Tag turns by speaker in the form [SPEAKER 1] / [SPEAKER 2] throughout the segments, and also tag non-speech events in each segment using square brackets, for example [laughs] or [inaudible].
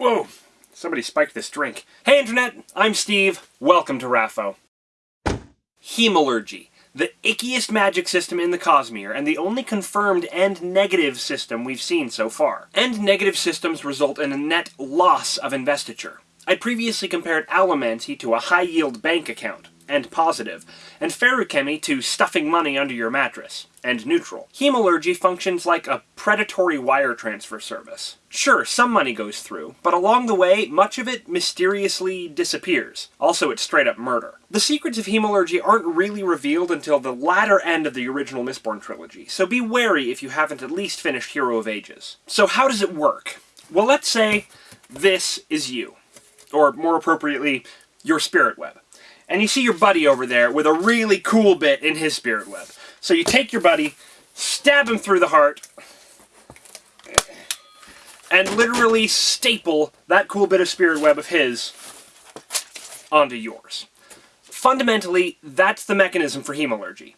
[SPEAKER 1] Whoa! Somebody spiked this drink. Hey Internet! I'm Steve. Welcome to Raffo. Hemalurgy. The ickiest magic system in the Cosmere, and the only confirmed end negative system we've seen so far. End negative systems result in a net loss of investiture. I'd previously compared Allomancy to a high-yield bank account and positive, and feruchemy to stuffing money under your mattress, and neutral. Hemalurgy functions like a predatory wire transfer service. Sure, some money goes through, but along the way, much of it mysteriously disappears. Also, it's straight up murder. The secrets of Hemalurgy aren't really revealed until the latter end of the original Mistborn trilogy, so be wary if you haven't at least finished Hero of Ages. So how does it work? Well, let's say this is you. Or more appropriately, your spirit web and you see your buddy over there with a really cool bit in his spirit web. So you take your buddy, stab him through the heart, and literally staple that cool bit of spirit web of his onto yours. Fundamentally, that's the mechanism for hemalurgy.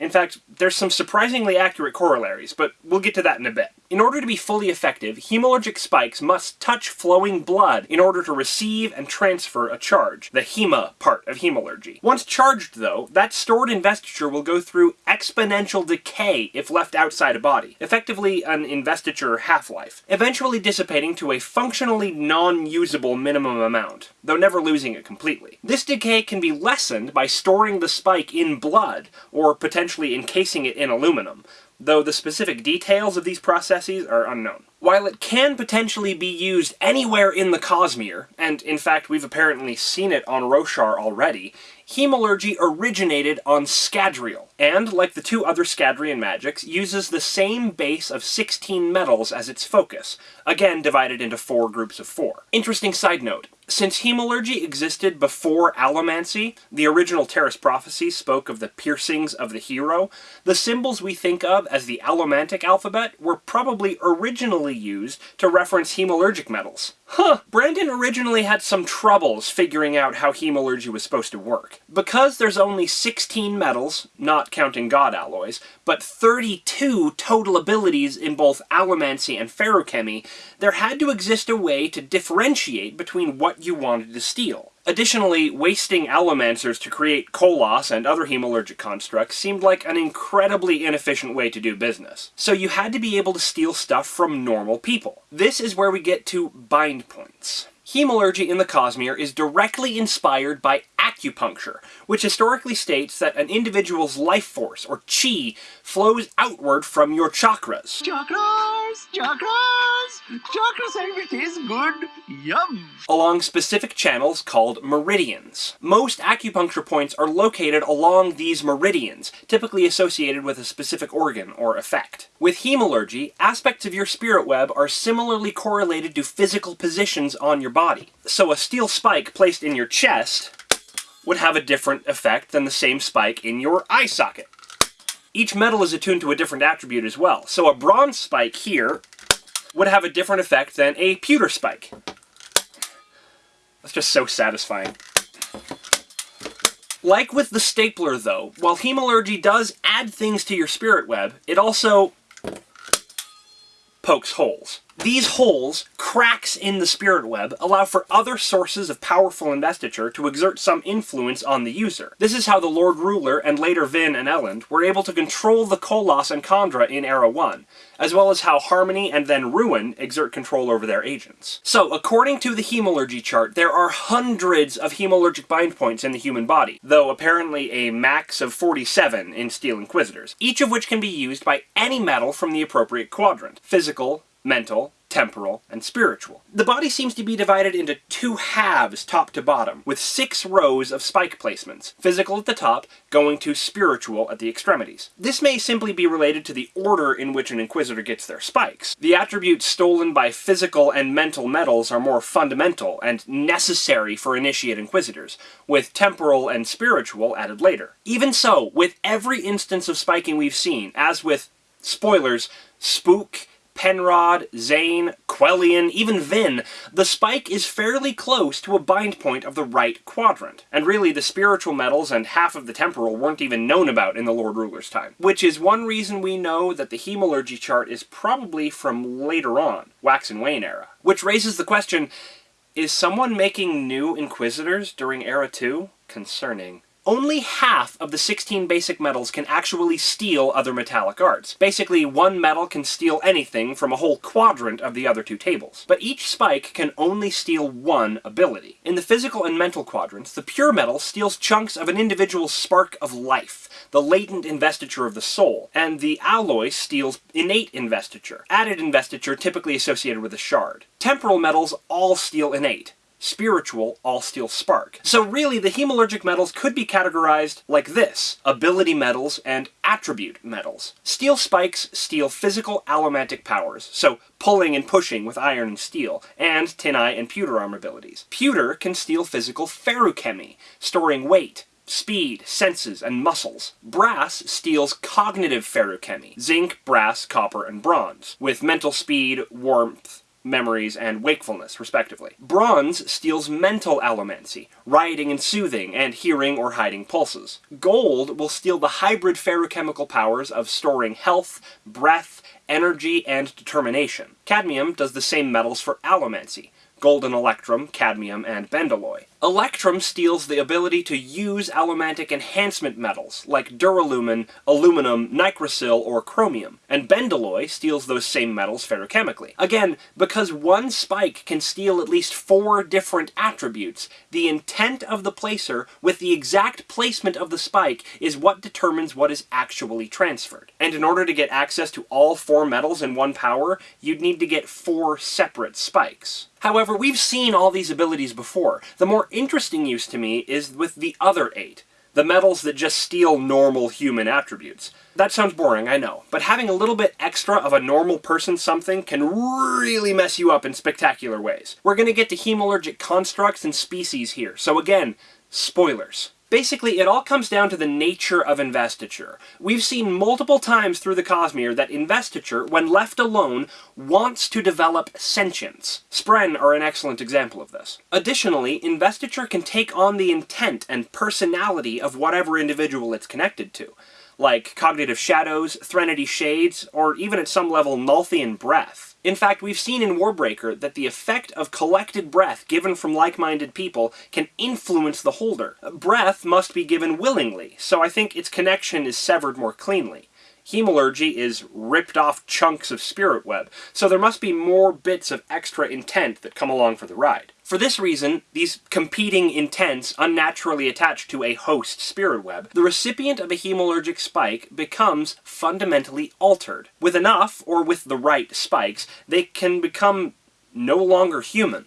[SPEAKER 1] In fact, there's some surprisingly accurate corollaries, but we'll get to that in a bit. In order to be fully effective, hemalurgic spikes must touch flowing blood in order to receive and transfer a charge, the hema part of hemalurgy. Once charged, though, that stored investiture will go through exponential decay if left outside a body, effectively an investiture half-life, eventually dissipating to a functionally non-usable minimum amount, though never losing it completely. This decay can be lessened by storing the spike in blood, or potentially essentially encasing it in aluminum, though the specific details of these processes are unknown. While it can potentially be used anywhere in the Cosmere, and in fact we've apparently seen it on Roshar already, hemalurgy originated on Scadrial, and, like the two other Scadrian magics, uses the same base of 16 metals as its focus, again divided into four groups of four. Interesting side note, since hemalurgy existed before allomancy, the original Terris Prophecy spoke of the piercings of the hero, the symbols we think of as the allomantic alphabet were probably originally used to reference hemalurgic metals. Huh, Brandon originally had some troubles figuring out how hemalurgy was supposed to work. Because there's only 16 metals, not counting god alloys, but 32 total abilities in both allomancy and feruchemy, there had to exist a way to differentiate between what you wanted to steal. Additionally, wasting allomancers to create koloss and other hemalurgic constructs seemed like an incredibly inefficient way to do business. So you had to be able to steal stuff from normal people. This is where we get to bind points. Hemalurgy in the Cosmere is directly inspired by acupuncture, which historically states that an individual's life force, or chi, flows outward from your chakras.
[SPEAKER 2] Chakras! Chakras! Chakras and is good! Yum!
[SPEAKER 1] Along specific channels called meridians. Most acupuncture points are located along these meridians, typically associated with a specific organ or effect. With hemalurgy, aspects of your spirit web are similarly correlated to physical positions on your body. So a steel spike placed in your chest would have a different effect than the same spike in your eye socket. Each metal is attuned to a different attribute as well, so a bronze spike here would have a different effect than a pewter spike. That's just so satisfying. Like with the stapler though, while hemalurgy does add things to your spirit web, it also pokes holes. These holes, cracks in the spirit web, allow for other sources of powerful investiture to exert some influence on the user. This is how the Lord Ruler, and later Vin and Elend, were able to control the Koloss and Kandra in Era 1, as well as how Harmony and then Ruin exert control over their agents. So, according to the Hemalurgy chart, there are hundreds of hemalurgic bind points in the human body, though apparently a max of 47 in Steel Inquisitors, each of which can be used by any metal from the appropriate quadrant. Physical, mental, temporal, and spiritual. The body seems to be divided into two halves top to bottom, with six rows of spike placements, physical at the top, going to spiritual at the extremities. This may simply be related to the order in which an Inquisitor gets their spikes. The attributes stolen by physical and mental metals are more fundamental and necessary for initiate Inquisitors, with temporal and spiritual added later. Even so, with every instance of spiking we've seen, as with spoilers, spook, Penrod, Zane, Quellion, even Vin, the spike is fairly close to a bind point of the right quadrant. And really, the spiritual metals and half of the temporal weren't even known about in the Lord Ruler's time. Which is one reason we know that the Hemalurgy chart is probably from later on, Wax and Wayne era. Which raises the question, is someone making new Inquisitors during Era 2? Concerning. Only half of the 16 basic metals can actually steal other metallic arts. Basically, one metal can steal anything from a whole quadrant of the other two tables. But each spike can only steal one ability. In the physical and mental quadrants, the pure metal steals chunks of an individual's spark of life, the latent investiture of the soul, and the alloy steals innate investiture, added investiture typically associated with a shard. Temporal metals all steal innate, spiritual, all-steal spark. So really, the hemalurgic metals could be categorized like this. Ability metals and attribute metals. Steel spikes steal physical allomantic powers, so pulling and pushing with iron and steel, and tinite and pewter armor abilities. Pewter can steal physical feruchemy, storing weight, speed, senses, and muscles. Brass steals cognitive feruchemy, zinc, brass, copper, and bronze, with mental speed, warmth, memories, and wakefulness, respectively. Bronze steals mental allomancy, rioting and soothing, and hearing or hiding pulses. Gold will steal the hybrid feruchemical powers of storing health, breath, energy, and determination. Cadmium does the same metals for allomancy, golden electrum, cadmium, and bendalloy. Electrum steals the ability to use allomantic enhancement metals, like duralumin, aluminum, nicrosil, or chromium, and bendalloy steals those same metals feruchemically. Again, because one spike can steal at least four different attributes, the intent of the placer with the exact placement of the spike is what determines what is actually transferred. And in order to get access to all four metals in one power, you'd need to get four separate spikes. However, we've seen all these abilities before. The more interesting use to me is with the other eight. The metals that just steal normal human attributes. That sounds boring, I know, but having a little bit extra of a normal person something can really mess you up in spectacular ways. We're gonna get to hemalurgic constructs and species here, so again, spoilers. Basically, it all comes down to the nature of investiture. We've seen multiple times through the Cosmere that investiture, when left alone, wants to develop sentience. Spren are an excellent example of this. Additionally, investiture can take on the intent and personality of whatever individual it's connected to like Cognitive Shadows, Threnody Shades, or even at some level Nalthian Breath. In fact, we've seen in Warbreaker that the effect of collected breath given from like-minded people can influence the holder. Breath must be given willingly, so I think its connection is severed more cleanly. Hemalurgy is ripped off chunks of spirit web, so there must be more bits of extra intent that come along for the ride. For this reason, these competing intents unnaturally attached to a host spirit web, the recipient of a hemalurgic spike becomes fundamentally altered. With enough, or with the right spikes, they can become no longer human.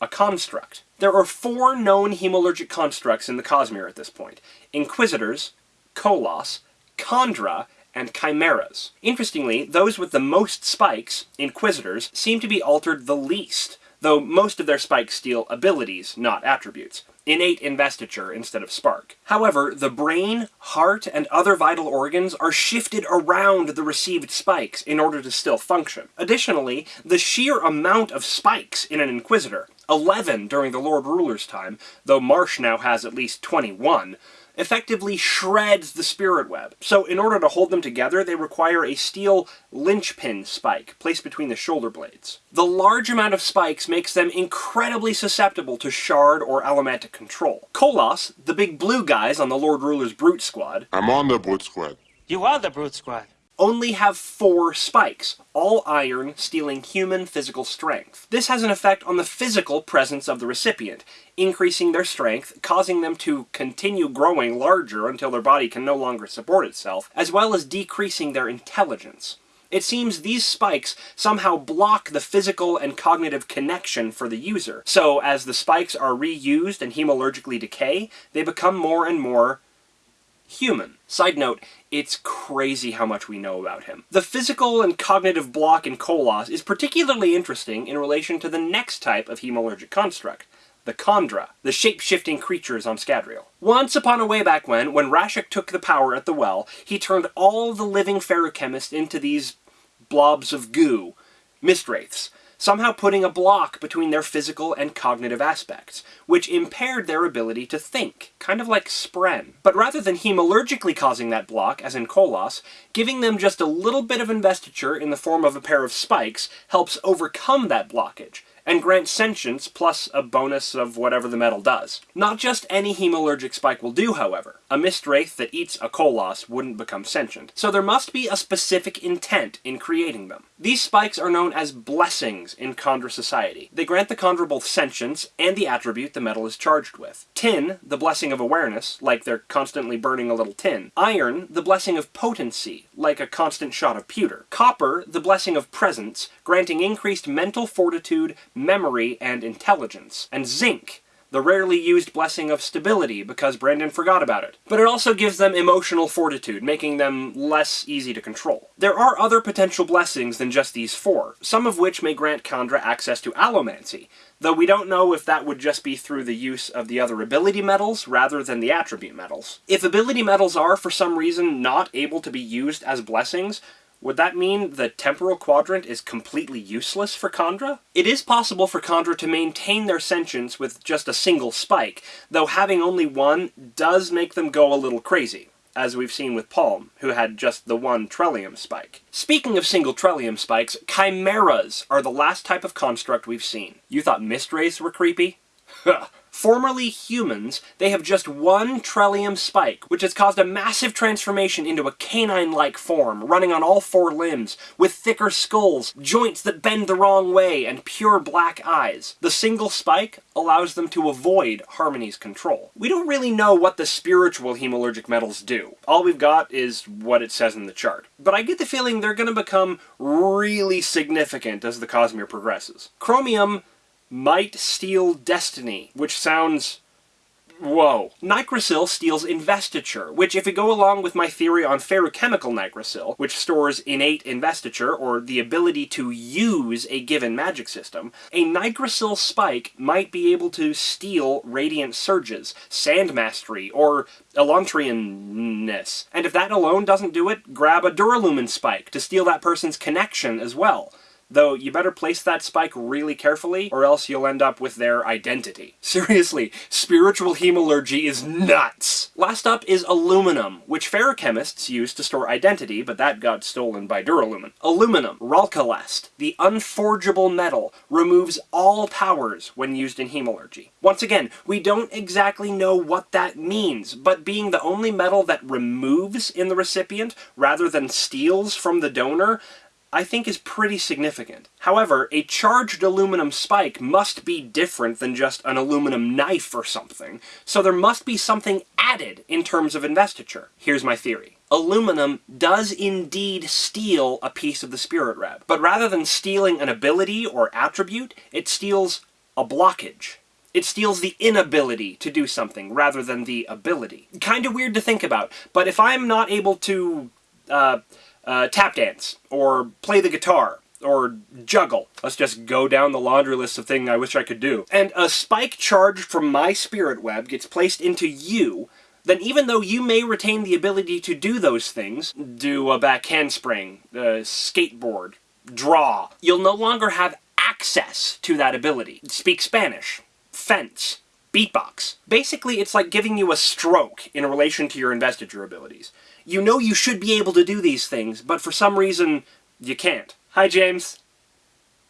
[SPEAKER 1] A construct. There are four known hemalurgic constructs in the Cosmere at this point. Inquisitors, Koloss, Kandra, and chimeras. Interestingly, those with the most spikes, Inquisitors, seem to be altered the least, though most of their spikes steal abilities, not attributes. Innate investiture instead of spark. However, the brain, heart, and other vital organs are shifted around the received spikes in order to still function. Additionally, the sheer amount of spikes in an Inquisitor, 11 during the Lord Ruler's time, though Marsh now has at least 21, effectively shreds the spirit web. So in order to hold them together, they require a steel linchpin spike placed between the shoulder blades. The large amount of spikes makes them incredibly susceptible to shard or allomantic control. Koloss, the big blue guys on the Lord Ruler's Brute Squad,
[SPEAKER 3] I'm on the Brute Squad.
[SPEAKER 4] You are the Brute Squad.
[SPEAKER 1] Only have four spikes, all iron, stealing human physical strength. This has an effect on the physical presence of the recipient, increasing their strength, causing them to continue growing larger until their body can no longer support itself, as well as decreasing their intelligence. It seems these spikes somehow block the physical and cognitive connection for the user. So as the spikes are reused and hemalurgically decay, they become more and more human. Side note, it's crazy how much we know about him. The physical and cognitive block in Koloss is particularly interesting in relation to the next type of hemalurgic construct, the Kandra, the shape-shifting creatures on Scadrial. Once upon a way back when, when Rashek took the power at the well, he turned all the living feruchemists into these blobs of goo, mistwraiths, somehow putting a block between their physical and cognitive aspects, which impaired their ability to think, kind of like Spren. But rather than hemalurgically causing that block, as in Koloss, giving them just a little bit of investiture in the form of a pair of spikes helps overcome that blockage, and grants sentience plus a bonus of whatever the metal does. Not just any hemalurgic spike will do, however. A Mistwraith that eats a Koloss wouldn't become sentient, so there must be a specific intent in creating them. These spikes are known as blessings in Kandra society. They grant the Kandra both sentience and the attribute the metal is charged with. Tin, the blessing of awareness, like they're constantly burning a little tin. Iron, the blessing of potency, like a constant shot of pewter. Copper, the blessing of presence, granting increased mental fortitude, memory, and intelligence. And zinc, the rarely used blessing of stability because Brandon forgot about it. But it also gives them emotional fortitude, making them less easy to control. There are other potential blessings than just these four, some of which may grant Kandra access to allomancy, though we don't know if that would just be through the use of the other ability metals rather than the attribute metals. If ability metals are, for some reason, not able to be used as blessings, would that mean the temporal quadrant is completely useless for Kandra? It is possible for Kandra to maintain their sentience with just a single spike, though having only one does make them go a little crazy, as we've seen with Paalm, who had just the one Trellium spike. Speaking of single Trellium spikes, Chimeras are the last type of construct we've seen. You thought Mistwraiths were creepy? [laughs] Formerly humans, they have just one Trellium spike, which has caused a massive transformation into a canine-like form, running on all four limbs, with thicker skulls, joints that bend the wrong way, and pure black eyes. The single spike allows them to avoid Harmony's control. We don't really know what the spiritual hemalurgic metals do. All we've got is what it says in the chart. But I get the feeling they're going to become really significant as the Cosmere progresses. Chromium might steal destiny, which sounds Whoa. Nicrosil steals investiture, which if we go along with my theory on feruchemical nicrosil, which stores innate investiture, or the ability to use a given magic system, a nicrosil spike might be able to steal radiant surges, sand mastery, or elantrianness. And if that alone doesn't do it, grab a duralumin spike to steal that person's connection as well. Though you better place that spike really carefully, or else you'll end up with their identity. [laughs] Seriously, spiritual hemalurgy is nuts! Last up is aluminum, which feruchemists use to store identity, but that got stolen by Duralumin. Aluminum, Ralkalest, the unforgeable metal, removes all powers when used in hemalurgy. Once again, we don't exactly know what that means, but being the only metal that removes in the recipient rather than steals from the donor, I think is pretty significant. However, a charged aluminum spike must be different than just an aluminum knife or something, so there must be something added in terms of investiture. Here's my theory. Aluminum does indeed steal a piece of the spirit web, but rather than stealing an ability or attribute, it steals a blockage. It steals the inability to do something rather than the ability. Kind of weird to think about, but if I'm not able to, uh, uh, tap dance, or play the guitar, or juggle. Let's just go down the laundry list of things I wish I could do. And a spike charged from my spirit web gets placed into you, then even though you may retain the ability to do those things, do a back handspring, uh, skateboard, draw, you'll no longer have access to that ability. Speak Spanish, fence, beatbox. Basically, it's like giving you a stroke in relation to your investiture abilities. You know you should be able to do these things, but for some reason, you can't. Hi, James.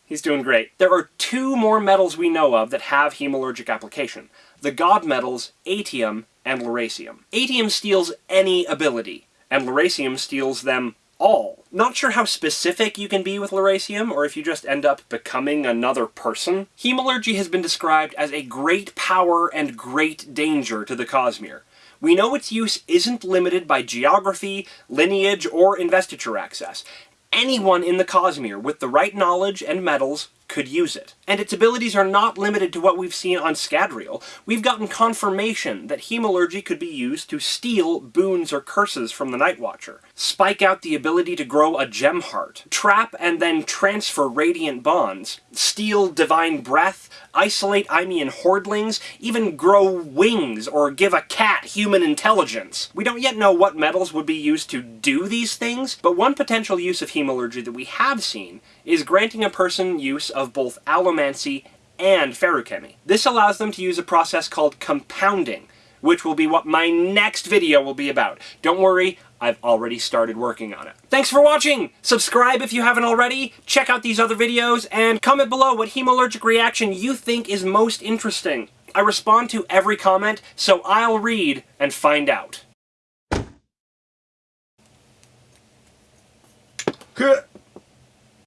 [SPEAKER 1] He's doing great. There are two more metals we know of that have hemalurgic application. The god metals, atium and lerasium. Atium steals any ability, and lerasium steals them all. Not sure how specific you can be with Lerasium, or if you just end up becoming another person. Hemalurgy has been described as a great power and great danger to the Cosmere. We know its use isn't limited by geography, lineage, or investiture access. Anyone in the Cosmere with the right knowledge and metals could use it. And its abilities are not limited to what we've seen on Scadrial. We've gotten confirmation that Hemalurgy could be used to steal boons or curses from the Night Watcher, spike out the ability to grow a gem heart, trap and then transfer radiant bonds, steal divine breath, isolate Imian hordlings, even grow wings or give a cat human intelligence. We don't yet know what metals would be used to do these things, but one potential use of Hemalurgy that we have seen is granting a person use of both allomancy and feruchemy. This allows them to use a process called compounding, which will be what my next video will be about. Don't worry, I've already started working on it. Thanks for watching! Subscribe if you haven't already, check out these other videos, and comment below what hemalurgic reaction you think is most interesting. I respond to every comment, so I'll read and find out.